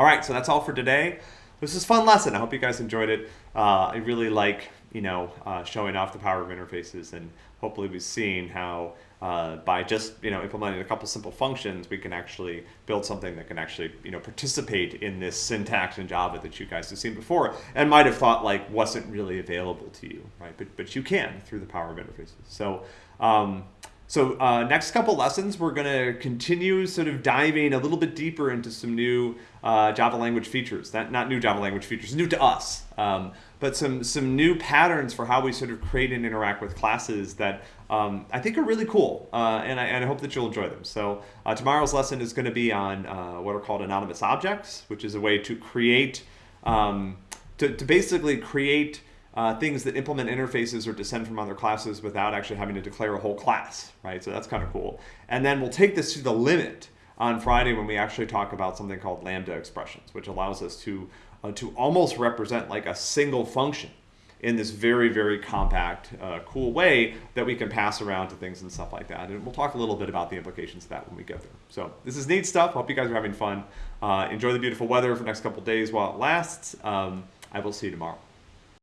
All right, so that's all for today. This is fun lesson. I hope you guys enjoyed it. Uh, I really like, you know, uh, showing off the power of interfaces and hopefully we've seen how uh, by just, you know, implementing a couple simple functions, we can actually build something that can actually, you know, participate in this syntax in Java that you guys have seen before and might have thought like wasn't really available to you, right? But, but you can through the power of interfaces. So, um, so uh, next couple lessons, we're going to continue sort of diving a little bit deeper into some new uh, Java language features. That, not new Java language features, new to us, um, but some, some new patterns for how we sort of create and interact with classes that um, I think are really cool, uh, and, I, and I hope that you'll enjoy them. So uh, tomorrow's lesson is going to be on uh, what are called anonymous objects, which is a way to create, um, to, to basically create uh, things that implement interfaces or descend from other classes without actually having to declare a whole class, right? So that's kind of cool. And then we'll take this to the limit on Friday when we actually talk about something called lambda expressions, which allows us to, uh, to almost represent like a single function in this very, very compact, uh, cool way that we can pass around to things and stuff like that. And we'll talk a little bit about the implications of that when we get there. So this is neat stuff. Hope you guys are having fun. Uh, enjoy the beautiful weather for the next couple days while it lasts. Um, I will see you tomorrow.